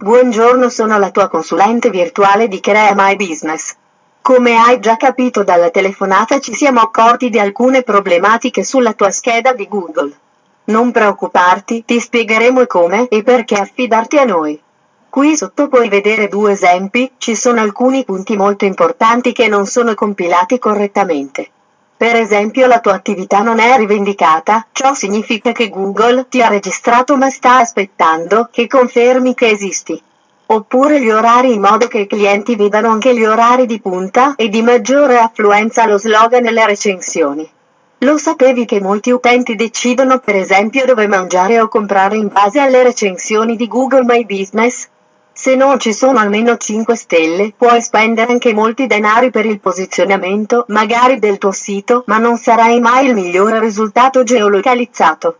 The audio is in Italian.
Buongiorno sono la tua consulente virtuale di Crea My Business. Come hai già capito dalla telefonata ci siamo accorti di alcune problematiche sulla tua scheda di Google. Non preoccuparti, ti spiegheremo come e perché affidarti a noi. Qui sotto puoi vedere due esempi, ci sono alcuni punti molto importanti che non sono compilati correttamente. Per esempio la tua attività non è rivendicata, ciò significa che Google ti ha registrato ma sta aspettando che confermi che esisti. Oppure gli orari in modo che i clienti vedano anche gli orari di punta e di maggiore affluenza allo slogan nelle recensioni. Lo sapevi che molti utenti decidono per esempio dove mangiare o comprare in base alle recensioni di Google My Business? Se non ci sono almeno 5 stelle, puoi spendere anche molti denari per il posizionamento, magari del tuo sito, ma non sarai mai il migliore risultato geolocalizzato.